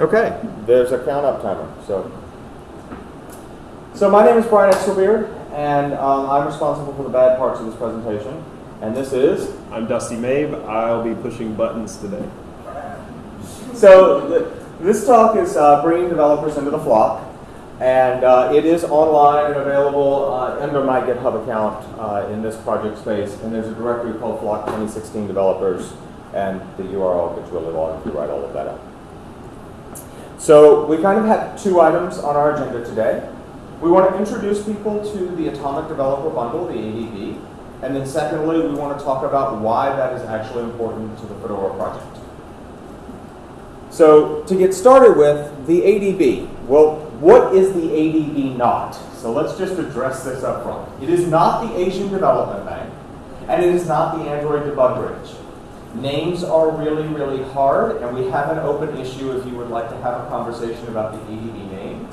Okay, there's a count up timer. So, so my name is Brian Exelbierd, and um, I'm responsible for the bad parts of this presentation. And this is I'm Dusty Mabe. I'll be pushing buttons today. so th this talk is uh, bringing developers into the flock, and uh, it is online and available uh, under my GitHub account uh, in this project space. And there's a directory called Flock 2016 Developers, and the URL gets really long if you write all of that up. So we kind of have two items on our agenda today. We want to introduce people to the Atomic Developer Bundle, the ADB, and then secondly, we want to talk about why that is actually important to the Fedora project. So to get started with the ADB, well, what is the ADB not? So let's just address this up front. It is not the Asian Development Bank, and it is not the Android Debug Bridge. Names are really, really hard, and we have an open issue if you would like to have a conversation about the ADB name.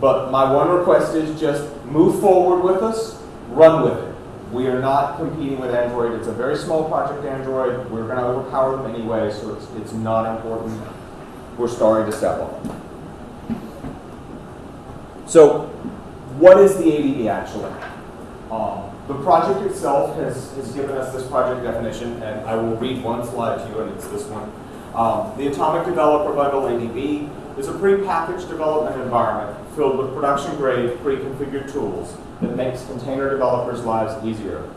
But my one request is just move forward with us, run with it. We are not competing with Android. It's a very small project, Android. We're going to overpower them anyway, so it's, it's not important. We're starting to step on. So, what is the ADB actually? Um, the project itself has, has given us this project definition, and I will read one slide to you, and it's this one. Um, the Atomic Developer Bundle ADB is a pre-packaged development environment filled with production-grade, pre-configured tools that makes container developers' lives easier.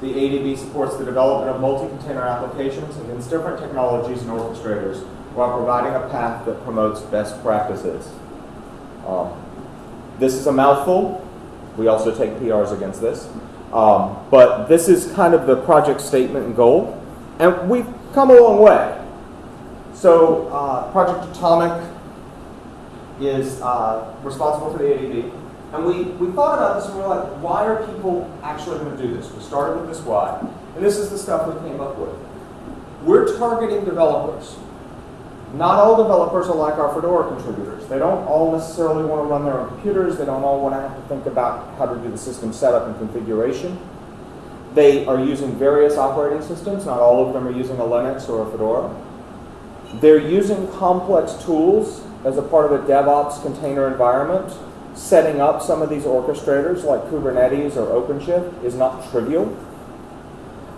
The ADB supports the development of multi-container applications against different technologies and orchestrators while providing a path that promotes best practices. Um, this is a mouthful. We also take PRs against this. Um, but this is kind of the project statement and goal. And we've come a long way. So uh, Project Atomic is uh, responsible for the ADB. And we, we thought about this and we were like, why are people actually going to do this? We started with this why. And this is the stuff we came up with. We're targeting developers. Not all developers are like our Fedora contributors. They don't all necessarily want to run their own computers. They don't all want to have to think about how to do the system setup and configuration. They are using various operating systems. Not all of them are using a Linux or a Fedora. They're using complex tools as a part of a DevOps container environment. Setting up some of these orchestrators like Kubernetes or OpenShift is not trivial.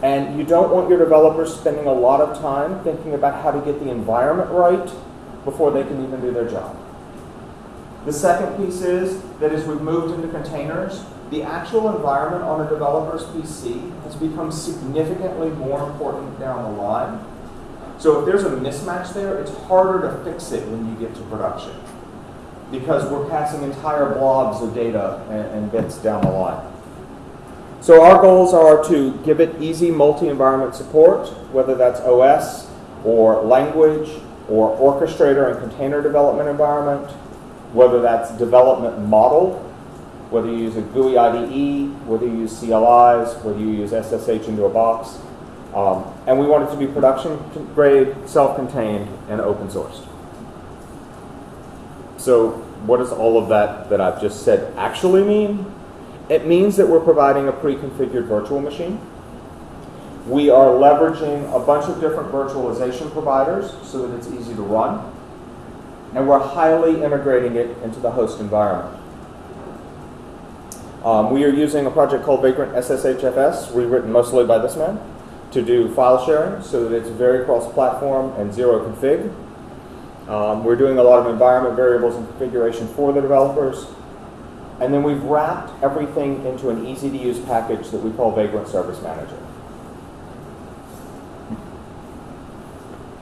And you don't want your developers spending a lot of time thinking about how to get the environment right before they can even do their job. The second piece is that as we've moved into containers, the actual environment on a developer's PC has become significantly more important down the line. So if there's a mismatch there, it's harder to fix it when you get to production because we're passing entire blobs of data and, and bits down the line. So our goals are to give it easy multi-environment support, whether that's OS or language or orchestrator and container development environment, whether that's development model, whether you use a GUI IDE, whether you use CLIs, whether you use SSH into a box. Um, and we want it to be production grade, self-contained, and open sourced. So what does all of that that I've just said actually mean? It means that we're providing a pre-configured virtual machine. We are leveraging a bunch of different virtualization providers so that it's easy to run. And we're highly integrating it into the host environment. Um, we are using a project called Vagrant SSHFS, rewritten mostly by this man, to do file sharing so that it's very cross-platform and zero config. Um, we're doing a lot of environment variables and configuration for the developers. And then we've wrapped everything into an easy-to-use package that we call Vagrant Service Manager.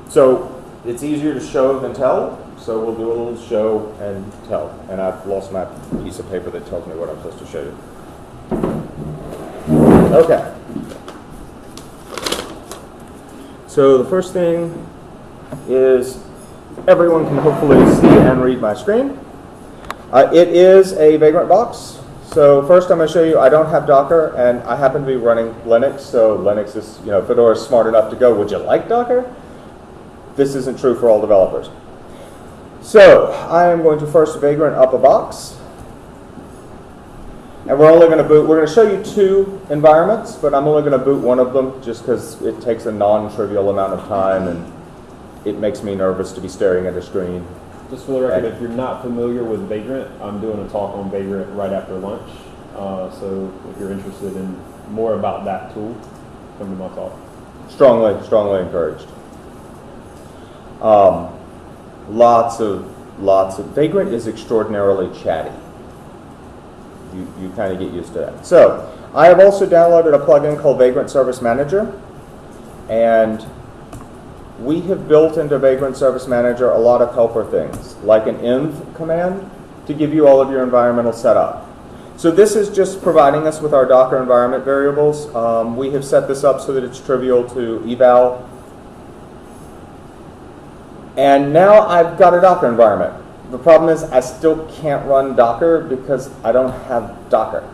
So it's easier to show than tell, so we'll do a little show and tell. And I've lost my piece of paper that tells me what I'm supposed to show you. Okay. So the first thing is everyone can hopefully see and read my screen. Uh, it is a Vagrant box. So first I'm going to show you, I don't have Docker, and I happen to be running Linux, so Linux is, you know, Fedora is smart enough to go, would you like Docker? This isn't true for all developers. So I am going to first Vagrant up a box. And we're only going to boot, we're going to show you two environments, but I'm only going to boot one of them just because it takes a non-trivial amount of time and it makes me nervous to be staring at a screen. Just for the record, if you're not familiar with Vagrant, I'm doing a talk on Vagrant right after lunch. Uh, so if you're interested in more about that tool, come to my talk. Strongly, strongly encouraged. Um, lots of, lots of, Vagrant is extraordinarily chatty. You, you kind of get used to that. So, I have also downloaded a plugin called Vagrant Service Manager, and we have built into Vagrant Service Manager a lot of helper things, like an env command to give you all of your environmental setup. So this is just providing us with our Docker environment variables. Um, we have set this up so that it's trivial to eval. And now I've got a Docker environment. The problem is I still can't run Docker because I don't have Docker.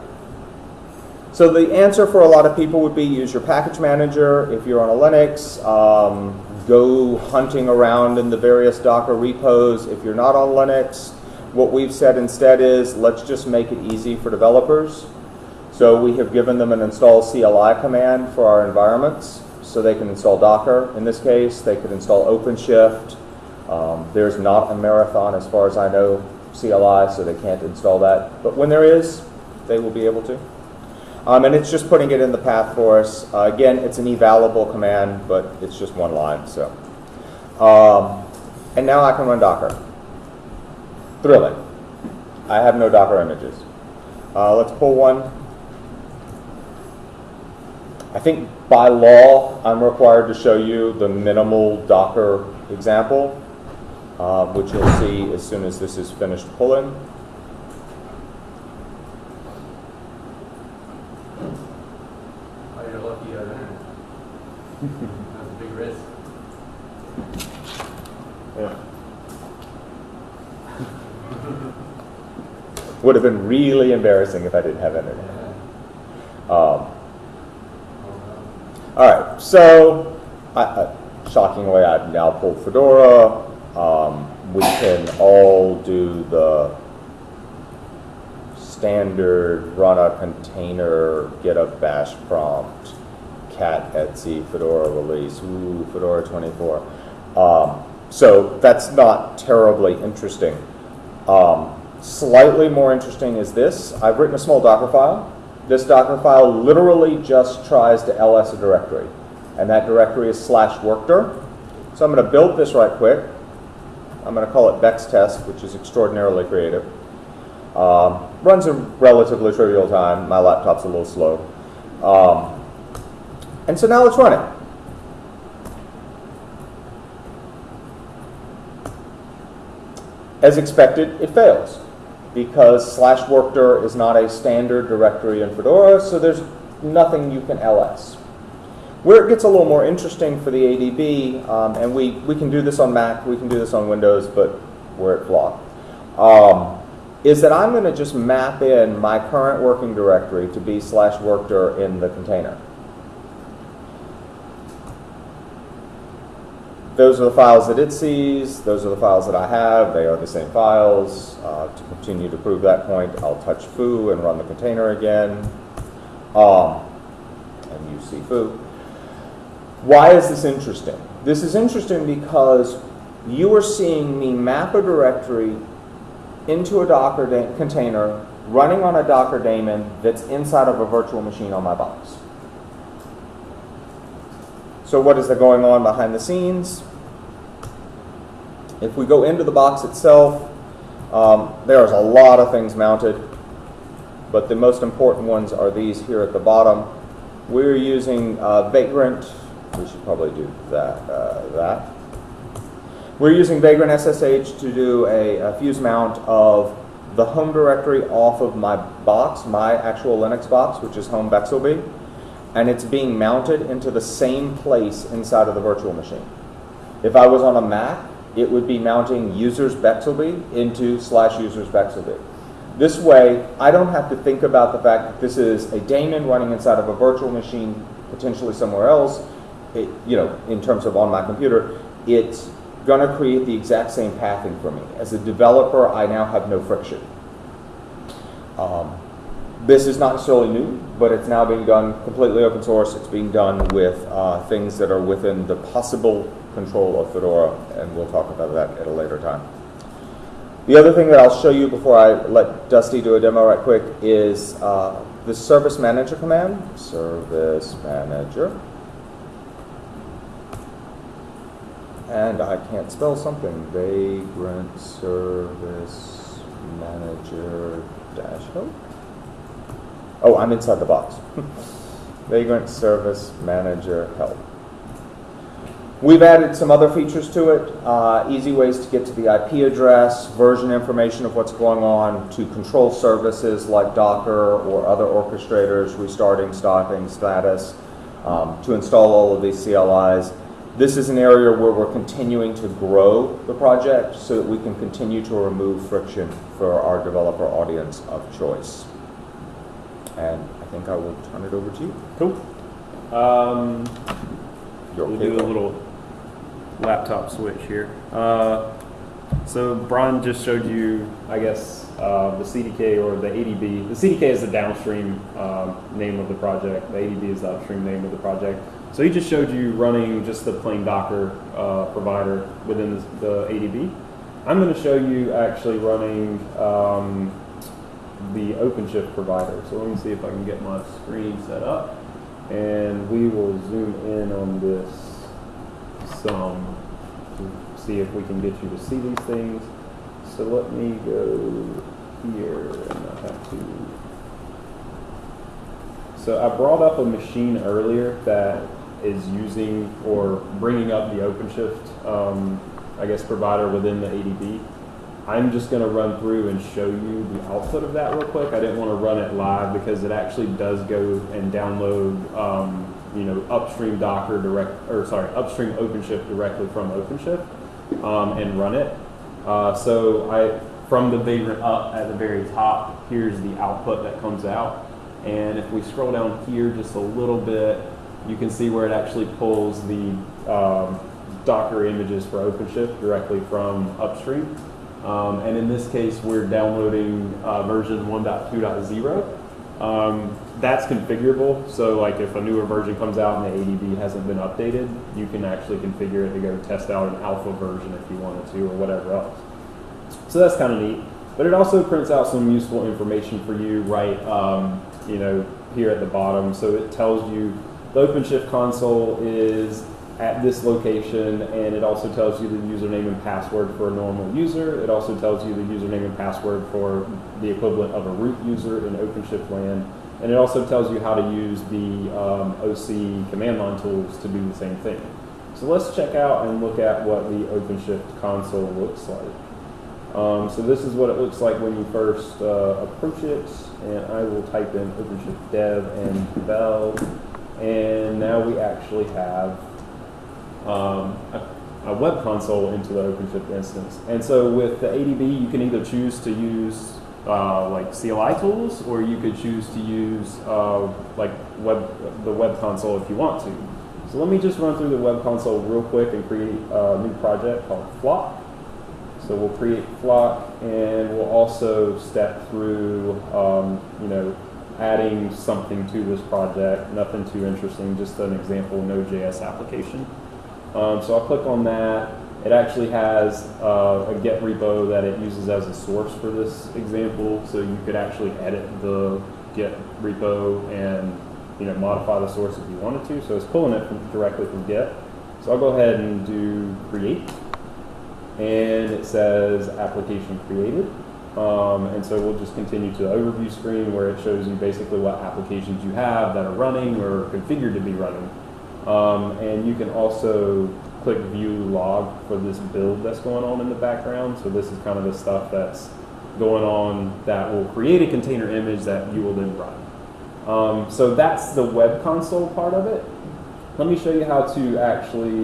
So the answer for a lot of people would be use your package manager. If you're on a Linux, um, go hunting around in the various Docker repos. If you're not on Linux, what we've said instead is let's just make it easy for developers. So we have given them an install CLI command for our environments so they can install Docker. In this case, they could install OpenShift. Um, there's not a marathon as far as I know CLI, so they can't install that. But when there is, they will be able to. Um, and it's just putting it in the path for us. Uh, again, it's an evaluable command, but it's just one line. So, um, and now I can run Docker. Thrilling. I have no Docker images. Uh, let's pull one. I think by law, I'm required to show you the minimal Docker example, uh, which you'll see as soon as this is finished pulling. Oh, you're lucky you have internet. That's a big risk. Yeah. Would have been really embarrassing if I didn't have internet. Um, All right, so I, I, shockingly, I've now pulled Fedora. Um, we can all do the standard run a container, get a bash prompt, cat Etsy, Fedora release, ooh, Fedora 24. Um, so that's not terribly interesting. Um, slightly more interesting is this. I've written a small Docker file. This Docker file literally just tries to ls a directory, and that directory is slash workdir. So I'm going to build this right quick. I'm going to call it Bex test, which is extraordinarily creative. Um, runs in relatively trivial time. My laptop's a little slow. Um, and so now let's run it. As expected, it fails because slash workdir is not a standard directory in Fedora, so there's nothing you can ls. Where it gets a little more interesting for the ADB, um, and we, we can do this on Mac, we can do this on Windows, but where it blocked, um, is that I'm going to just map in my current working directory to be slash workdir in the container. Those are the files that it sees. Those are the files that I have. They are the same files. Uh, to continue to prove that point, I'll touch foo and run the container again. Um, and you see foo. Why is this interesting? This is interesting because you are seeing me map a directory into a Docker container running on a Docker daemon that's inside of a virtual machine on my box. So what is going on behind the scenes? If we go into the box itself, um, there's a lot of things mounted, but the most important ones are these here at the bottom. We're using uh, Vagrant. We should probably do that. Uh, that. We're using Vagrant SSH to do a, a fuse mount of the home directory off of my box, my actual Linux box, which is home bexelbie and it's being mounted into the same place inside of the virtual machine. If I was on a Mac, it would be mounting users bexelbie into slash users bexelbie. This way, I don't have to think about the fact that this is a daemon running inside of a virtual machine, potentially somewhere else. It, you know, in terms of on my computer, it's going to create the exact same pathing for me. As a developer, I now have no friction. Um, this is not necessarily new, but it's now being done completely open source. It's being done with uh, things that are within the possible control of Fedora, and we'll talk about that at a later time. The other thing that I'll show you before I let Dusty do a demo right quick is uh, the service manager command. Service manager. And I can't spell something. Vagrant service manager dash help. Oh, I'm inside the box. Vagrant service manager help. We've added some other features to it, uh, easy ways to get to the IP address, version information of what's going on, to control services like Docker or other orchestrators, restarting, stopping, status, um, to install all of these CLIs. This is an area where we're continuing to grow the project so that we can continue to remove friction for our developer audience of choice. And I think I will turn it over to you. Cool. Um, Your we'll do a little laptop switch here. Uh, so Brian just showed you, I guess, uh, the CDK or the ADB. The CDK is the downstream um, name of the project. The ADB is the upstream name of the project. So he just showed you running just the plain Docker uh, provider within the, the ADB. I'm going to show you actually running um, the OpenShift provider. So let me see if I can get my screen set up, and we will zoom in on this some to see if we can get you to see these things. So let me go here and I have to. So I brought up a machine earlier that is using or bringing up the OpenShift, um, I guess, provider within the ADB. I'm just going to run through and show you the output of that real quick. I didn't want to run it live because it actually does go and download, um, you know, upstream Docker direct, or sorry, upstream OpenShift directly from OpenShift um, and run it. Uh, so I, from the vagrant up at the very top, here's the output that comes out. And if we scroll down here just a little bit, you can see where it actually pulls the um, Docker images for OpenShift directly from upstream. Um, and in this case, we're downloading uh, version 1.2.0. Um, that's configurable, so like if a newer version comes out and the ADB hasn't been updated, you can actually configure it to go test out an alpha version if you wanted to or whatever else. So that's kind of neat. But it also prints out some useful information for you right, um, you know, here at the bottom. So it tells you the OpenShift console is at this location, and it also tells you the username and password for a normal user. It also tells you the username and password for the equivalent of a root user in OpenShift land. And it also tells you how to use the um, OC command line tools to do the same thing. So let's check out and look at what the OpenShift console looks like. Um, so this is what it looks like when you first uh, approach it, and I will type in OpenShift dev and bell, and now we actually have um, a, a web console into the OpenShift instance. And so with the ADB, you can either choose to use uh, like CLI tools, or you could choose to use uh, like web the web console if you want to. So let me just run through the web console real quick and create a new project called Flock. So we'll create Flock, and we'll also step through, um, you know, adding something to this project. Nothing too interesting, just an example Node.js application. Um, so I'll click on that. It actually has uh, a Git repo that it uses as a source for this example, so you could actually edit the Git repo and you know modify the source if you wanted to. So it's pulling it from, directly from Git. So I'll go ahead and do create, and it says application created. Um, and so we'll just continue to the overview screen where it shows you basically what applications you have that are running or configured to be running. Um, and you can also click view log for this build that's going on in the background. So this is kind of the stuff that's going on that will create a container image that you will then run. Um, so that's the web console part of it. Let me show you how to actually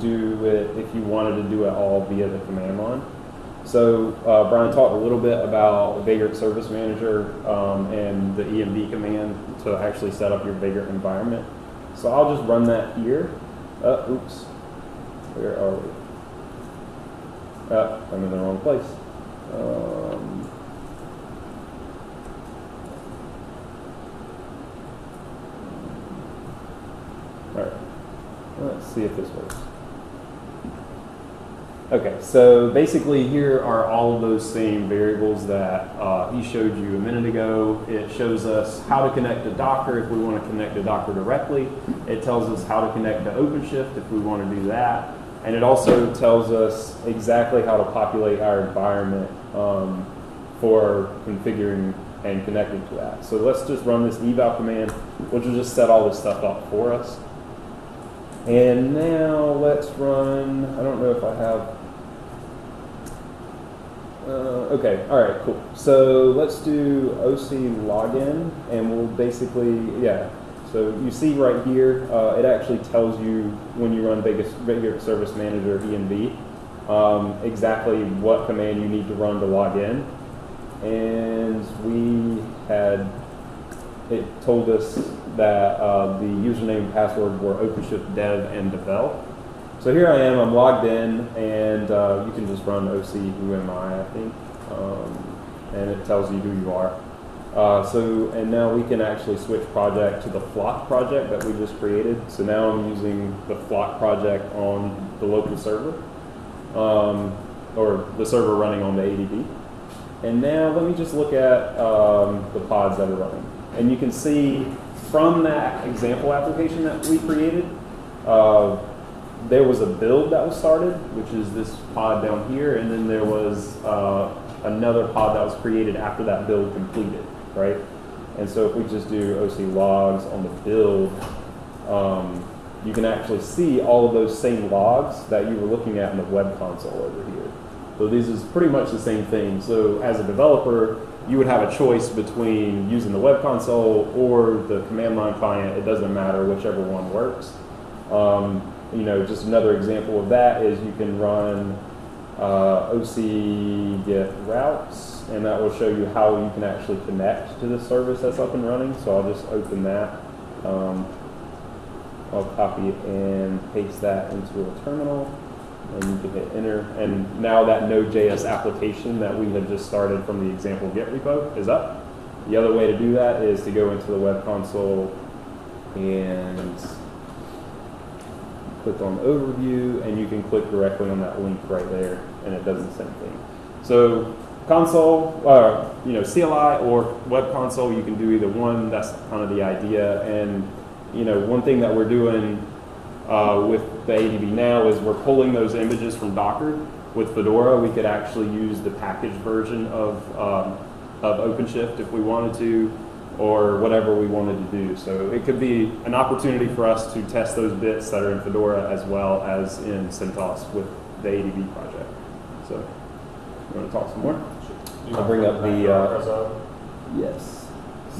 do it if you wanted to do it all via the command line. So uh, Brian talked a little bit about Vagrant Service Manager um, and the ENV command to actually set up your Vagrant environment. So I'll just run that here. Uh, oops. Where are we? Uh, I'm in the wrong place. Um, all right. Let's see if this works. Okay, so basically here are all of those same variables that uh, he showed you a minute ago. It shows us how to connect to Docker if we want to connect to Docker directly. It tells us how to connect to OpenShift if we want to do that. And it also tells us exactly how to populate our environment um, for configuring and connecting to that. So let's just run this eval command, which will just set all this stuff up for us. And now let's run, I don't know if I have, uh, okay, all right, cool. So let's do OC login and we'll basically, yeah. So you see right here, uh, it actually tells you when you run Vegas, Vegas Service Manager ENV, um, exactly what command you need to run to log in. And we had, it told us that uh, the username and password were OpenShift dev and devel. So here I am, I'm logged in, and uh, you can just run OC who am I, I think, um, and it tells you who you are. Uh, so, and now we can actually switch project to the Flock project that we just created. So now I'm using the Flock project on the local server, um, or the server running on the ADB. And now let me just look at um, the pods that are running. And you can see from that example application that we created, uh, there was a build that was started, which is this pod down here, and then there was uh, another pod that was created after that build completed, right? And so if we just do OC logs on the build, um, you can actually see all of those same logs that you were looking at in the web console over here. So this is pretty much the same thing. So as a developer, you would have a choice between using the web console or the command line client. It doesn't matter, whichever one works. Um, you know, just another example of that is you can run uh, OC get routes, and that will show you how you can actually connect to the service that's up and running. So I'll just open that. Um, I'll copy and paste that into a terminal and you can hit enter. And now that Node.js application that we had just started from the example Git repo is up. The other way to do that is to go into the web console and click on overview and you can click directly on that link right there and it does the same thing. So console, uh, you know, CLI or web console, you can do either one. That's kind of the idea. And, you know, one thing that we're doing uh, with the ADB now is we're pulling those images from Docker. With Fedora, we could actually use the packaged version of, um, of OpenShift if we wanted to, or whatever we wanted to do. So it could be an opportunity for us to test those bits that are in Fedora as well as in CentOS with the ADB project. So, you want to talk some more? I'll bring up the, uh, Yes.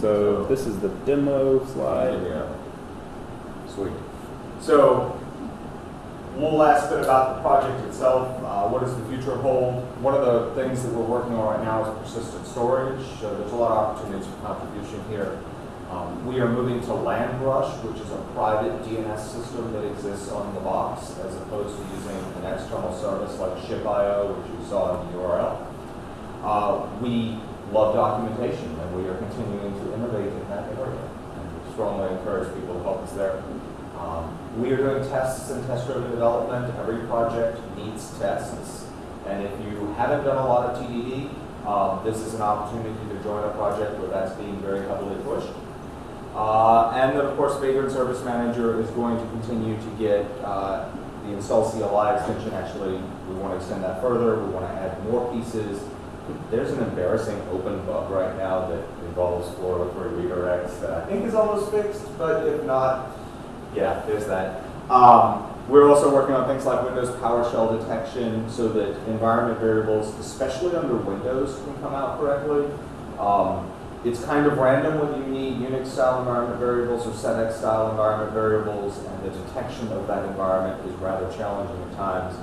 So this is the demo slide. Yeah. Sweet. So, one last bit about the project itself. Uh, what does the future hold? One of the things that we're working on right now is persistent storage. Uh, there's a lot of opportunities for contribution here. Um, we are moving to LandRush, which is a private DNS system that exists on the box, as opposed to using an external service like ShipIO, which you saw in the URL. Uh, we love documentation, and we are continuing to innovate in that area. And we strongly encourage people to help us there. Um, we are doing tests and test-driven development. Every project needs tests. And if you haven't done a lot of TDD, um, this is an opportunity to join a project where that's being very heavily pushed. Uh, and then, of course, Vagrant Service Manager is going to continue to get uh, the install CLI extension. Actually, we want to extend that further. We want to add more pieces. There's an embarrassing open bug right now that involves 403 redirects that I think is almost fixed, but if not, yeah, there's that. Um, we're also working on things like Windows PowerShell detection so that environment variables, especially under Windows, can come out correctly. Um, it's kind of random whether you need Unix style environment variables or SetX style environment variables, and the detection of that environment is rather challenging at times.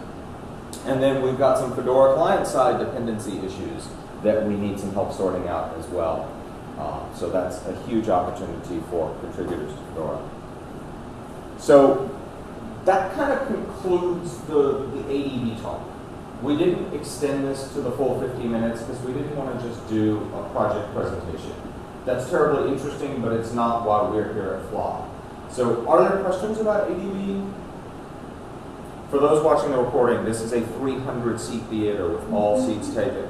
And then we've got some Fedora client side dependency issues that we need some help sorting out as well. Uh, so that's a huge opportunity for contributors to Fedora. So that kind of concludes the, the ADB talk. We didn't extend this to the full 50 minutes because we didn't want to just do a project presentation. That's terribly interesting, but it's not why we're here at Flock. So are there questions about ADB? For those watching the recording, this is a 300 seat theater with all mm-hmm. seats taken.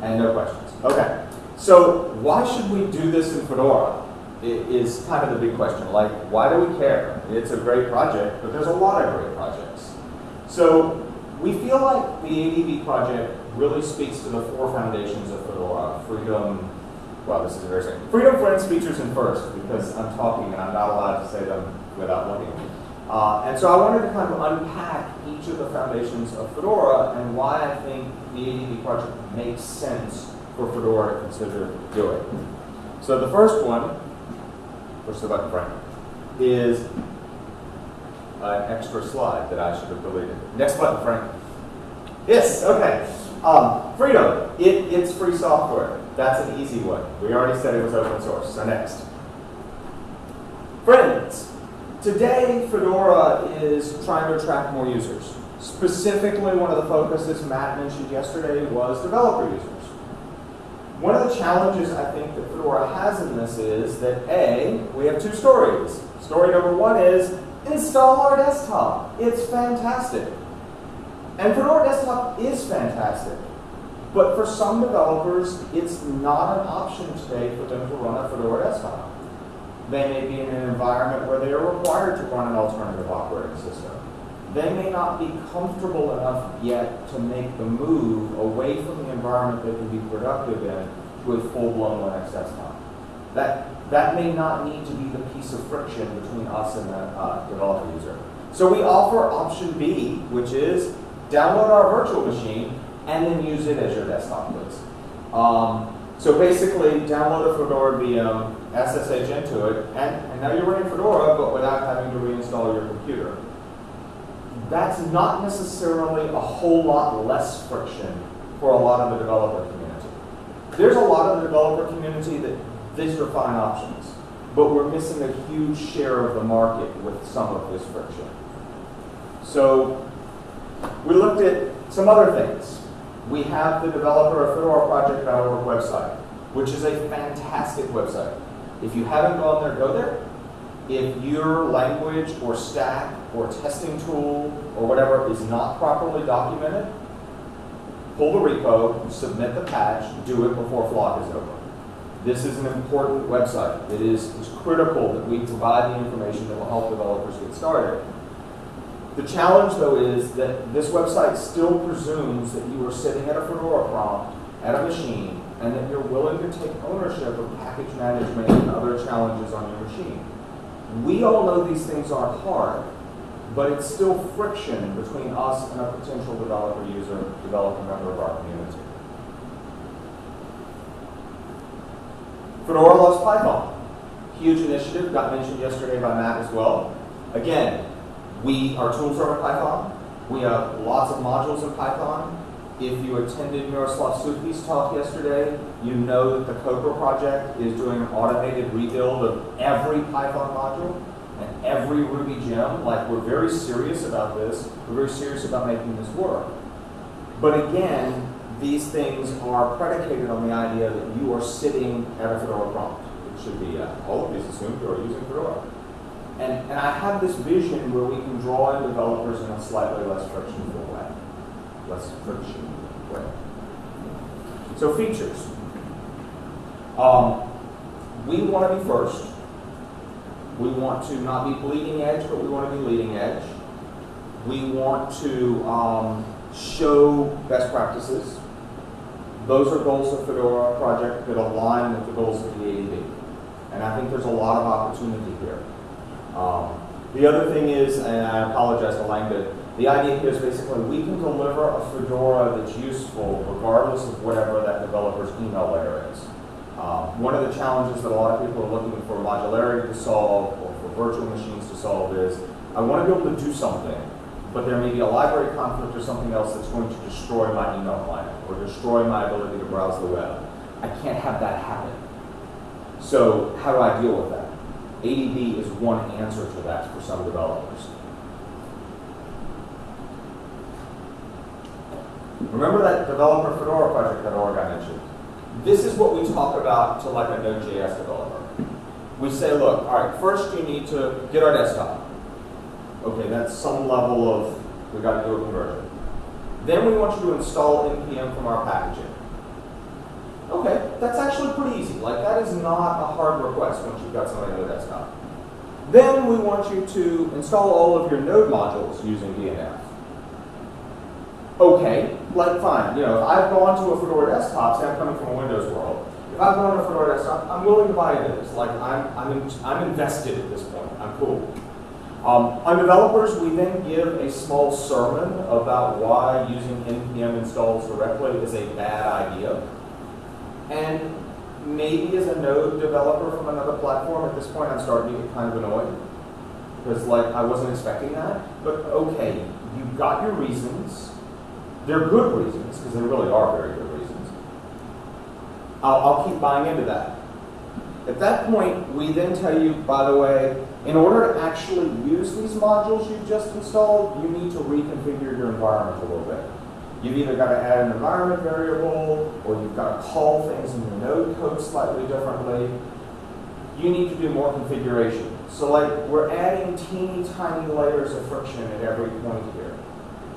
And no questions. Okay. So why should we do this in Fedora? Is kind of the big question. Like, why do we care? It's a great project, but there's a lot of great projects. So we feel like the ADB project really speaks to the four foundations of Fedora: freedom. Well, this is embarrassing. Freedom, friends, features, and first, because I'm talking and I'm not allowed to say them without looking. Uh, and so I wanted to kind of unpack each of the foundations of Fedora and why I think the ADB project makes sense for Fedora to consider doing. So the first one, push the button, Frank, is an extra slide that I should have deleted. Next button, Frank. Yes, okay. Um, freedom, it, it's free software. That's an easy one. We already said it was open source, so next. Friends, today Fedora is trying to attract more users. Specifically, one of the focuses Matt mentioned yesterday was developer users. One of the challenges I think that Fedora has in this is that A, we have two stories. Story number one is install our desktop. It's fantastic. And Fedora Desktop is fantastic. But for some developers, it's not an option today for them to run a Fedora Desktop. They may be in an environment where they are required to run an alternative operating system. They may not be comfortable enough yet to make the move away from the environment they can be productive in to a full-blown Linux desktop. That, that may not need to be the piece of friction between us and the uh, developer user. So we offer option B, which is download our virtual machine and then use it as your desktop, please. Um, so basically, download a Fedora VM, SSH into it, and, and now you're running Fedora, but without having to reinstall your computer. That's not necessarily a whole lot less friction for a lot of the developer community. There's a lot of the developer community that these are fine options, but we're missing a huge share of the market with some of this friction. So we looked at some other things. We have the developer of Project.org website, which is a fantastic website. If you haven't gone there, go there. If your language or stack or testing tool or whatever is not properly documented, pull the repo, submit the patch, do it before Flock is over. This is an important website. It is critical that we provide the information that will help developers get started. The challenge, though, is that this website still presumes that you are sitting at a Fedora prompt, at a machine, and that you're willing to take ownership of package management and other challenges on your machine. We all know these things are hard, but it's still friction between us and a potential developer user, developer member of our community. Fedora loves Python. Huge initiative, got mentioned yesterday by Matt as well. Again, we, our tools are in Python. We have lots of modules in Python. If you attended Miroslav Suchý's talk yesterday, you know that the Copr project is doing an automated rebuild of every Python module and every Ruby gem. Like, we're very serious about this. We're very serious about making this work. But again, these things are predicated on the idea that you are sitting at a Fedora prompt. It should be, uh, all of these assume you are using Fedora. And, and I have this vision where we can draw in developers in a slightly less frictionful way. Less friction way. So features. Um, we want to be first. We want to not be bleeding edge, but we want to be leading edge. We want to um, show best practices. Those are goals of Fedora project that align with the goals of the ADB. And I think there's a lot of opportunity here. Um, the other thing is, and I apologize to Langdon, the idea here is basically we can deliver a Fedora that's useful regardless of whatever that developer's email layer is. Um, one of the challenges that a lot of people are looking for modularity to solve or for virtual machines to solve is I want to be able to do something, but there may be a library conflict or something else that's going to destroy my email client or destroy my ability to browse the web. I can't have that happen. So how do I deal with that? ADB is one answer to that for some developers. Remember that developer Fedora project that org I mentioned? This is what we talk about to like a Node.js developer. We say, look, all right, first you need to get our desktop. Okay, that's some level of, we got to do a conversion. Then we want you to install NPM from our packaging. Okay, that's actually pretty easy. Like that is not a hard request once you've got something on the desktop. Then we want you to install all of your node modules using DNF. Okay, like fine, you know, if I've gone to a Fedora desktop, say I'm coming from a Windows world, if I've gone to a Fedora desktop, I'm willing to buy this. Like I'm, I'm, in, I'm invested at this point. I'm cool. Um, on developers, we then give a small sermon about why using npm installs directly is a bad idea. And maybe as a node developer from another platform, at this point I'm starting to get kind of annoyed. Because like I wasn't expecting that. But okay, you've got your reasons. They're good reasons, because they really are very good reasons. I'll, I'll keep buying into that. At that point, we then tell you, by the way, in order to actually use these modules you've just installed, you need to reconfigure your environment a little bit. You've either got to add an environment variable, or you've got to call things in your node code slightly differently. You need to do more configuration. So like, we're adding teeny tiny layers of friction at every point here.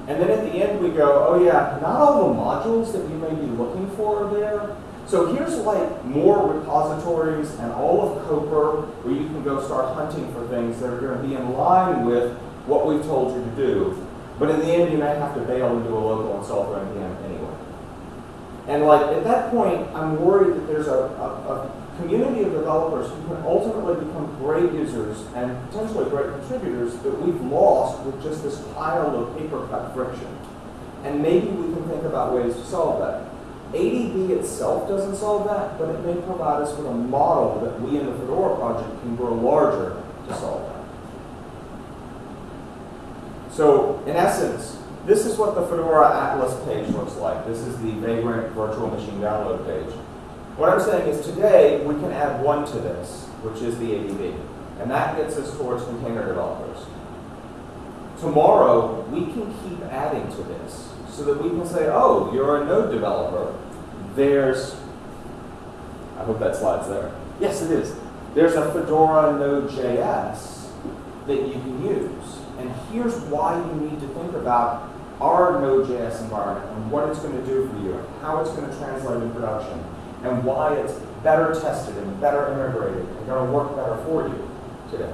And then at the end we go, oh yeah, not all the modules that you may be looking for are there. So here's like more repositories and all of Copr where you can go start hunting for things that are going to be in line with what we've told you to do. But in the end, you may have to bail and do a local install for NPM anyway. And like at that point, I'm worried that there's a, a, a community of developers who can ultimately become great users and potentially great contributors that we've lost with just this pile of paper cut friction. And maybe we can think about ways to solve that. ADB itself doesn't solve that, but it may provide us with a model that we in the Fedora project can grow larger to solve that. So in essence, this is what the Fedora Atlas page looks like. This is the Vagrant virtual machine download page. What I'm saying is today we can add one to this, which is the ADB. And that gets us towards container developers. Tomorrow, we can keep adding to this so that we can say, oh, you're a node developer. There's, I hope that slide's there. Yes, it is. There's a Fedora Node.js that you can use. And here's why you need to think about our Node.js environment and what it's going to do for you, and how it's going to translate in production, and why it's better tested and better integrated and going to work better for you today.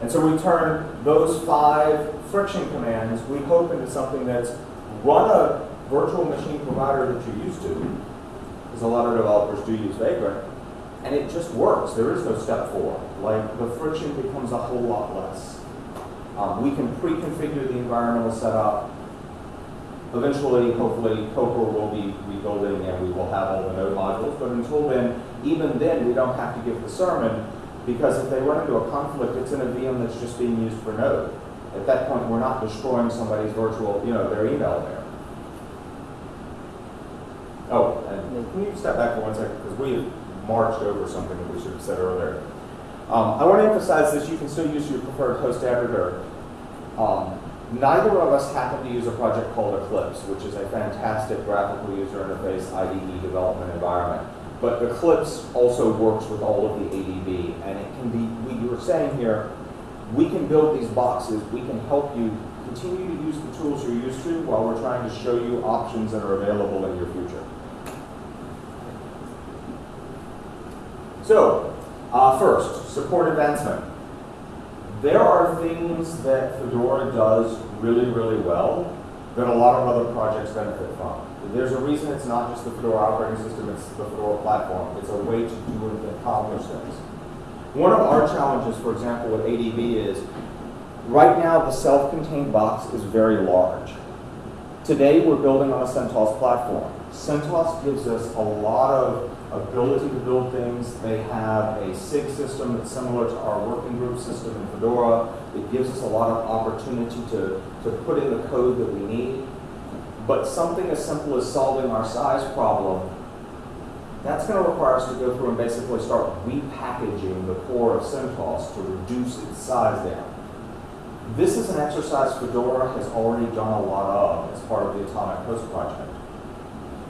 And so we turn those five friction commands, we hope into something that's run a virtual machine provider that you're used to, because a lot of developers do use Vagrant, and it just works. There is no step four. Like the friction becomes a whole lot less. Um, we can pre-configure the environmental setup. Eventually, hopefully, Copr will be rebuilding and we will have all the node modules. But until then, even then, we don't have to give the sermon because if they run into a conflict, it's in a VM that's just being used for node. At that point, we're not destroying somebody's virtual, you know, their email there. Oh, and can you step back for one second? Because we marched over something that we should have said earlier. Um, I want to emphasize this, you can still use your preferred host editor. Um, neither of us happen to use a project called Eclipse, which is a fantastic graphical user interface IDE development environment. But Eclipse also works with all of the ADB, and it can be, we were saying here, we can build these boxes, we can help you continue to use the tools you're used to while we're trying to show you options that are available in your future. So, uh, first, support advancement. There are things that Fedora does really, really well that a lot of other projects benefit from. There's a reason it's not just the Fedora operating system, it's the Fedora platform. It's a way to do and accomplish things. One of our challenges, for example, with ADB is right now the self-contained box is very large. Today we're building on a CentOS platform. CentOS gives us a lot of ability to build things. They have a SIG system that's similar to our working group system in Fedora. It gives us a lot of opportunity to, to put in the code that we need. But something as simple as solving our size problem, that's going to require us to go through and basically start repackaging the core of CentOS to reduce its size down. This is an exercise Fedora has already done a lot of as part of the Atomic Host project.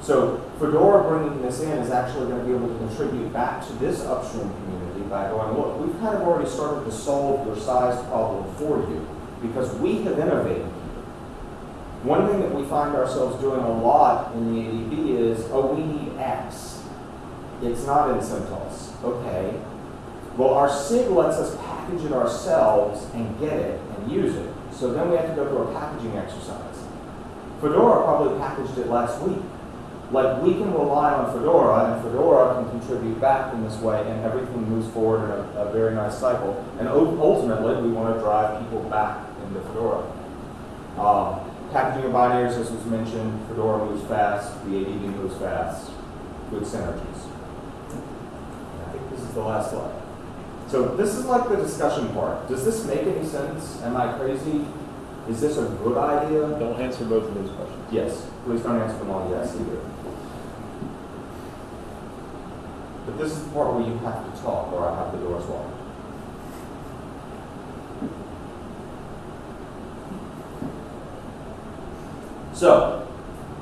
So Fedora bringing this in is actually going to be able to contribute back to this upstream community by going, look, we've kind of already started to solve your size problem for you. because we have innovated. One thing that we find ourselves doing a lot in the ADB is, oh, we need X. It's not in CentOS. Okay. Well, our SIG lets us package it ourselves and get it and use it. So then we have to go through a packaging exercise. Fedora probably packaged it last week. Like, we can rely on Fedora, and Fedora can contribute back in this way, and everything moves forward in a, a very nice cycle. And ultimately, we want to drive people back into Fedora. Um, packaging of binaries, as was mentioned, Fedora moves fast, the ADB moves fast, good synergies. And I think this is the last slide. So this is like the discussion part. Does this make any sense? Am I crazy? Is this a good idea? Don't answer both of those questions. Yes, please don't answer them all yes either. But this is the part where you have to talk or I have the doors locked. So,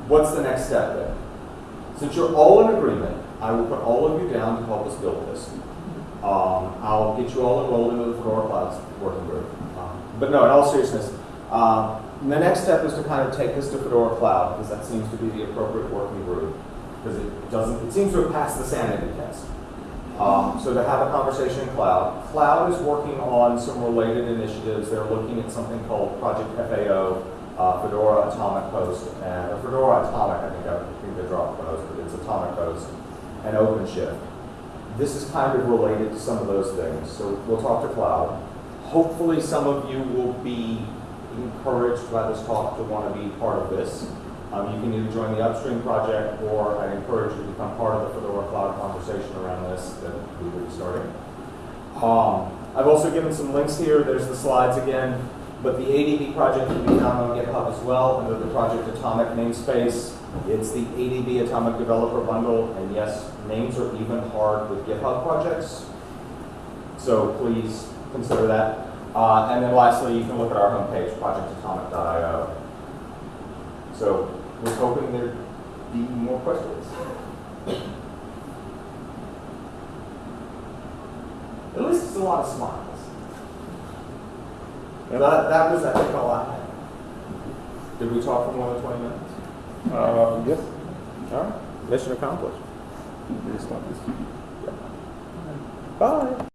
what's the next step then? Since you're all in agreement, I will put all of you down to help us build this. Um, I'll get you all enrolled into the Fedora Clouds working group. Um, But no, in all seriousness, um, the next step is to kind of take this to Fedora Cloud, because that seems to be the appropriate working group, because it doesn't, it seems to have passed the sanity test. Um, so to have a conversation in Cloud. Cloud is working on some related initiatives. They're looking at something called Project FAO, uh, Fedora Atomic Host, and or Fedora Atomic, I think, I think they dropped Host, but it's Atomic Host, and OpenShift. This is kind of related to some of those things, so we'll talk to Cloud. Hopefully, some of you will be encouraged by this talk to want to be part of this. Um, you can either join the upstream project, or I encourage you to become part of the Fedora Cloud conversation around this that we will be starting. Um, I've also given some links here. There's the slides again, but the ADB project can be found on GitHub as well under the Project Atomic namespace. It's the ADB Atomic Developer Bundle, and yes, names are even hard with GitHub projects. So please consider that. Uh, and then lastly, you can look at our homepage, projectatomic.io. So we're hoping there'd be more questions. At least it's a lot of smiles. That, that was, I think, all I had. Did we talk for more than 20 minutes? Uh, yes. All right, mission accomplished. Just stop this. Bye.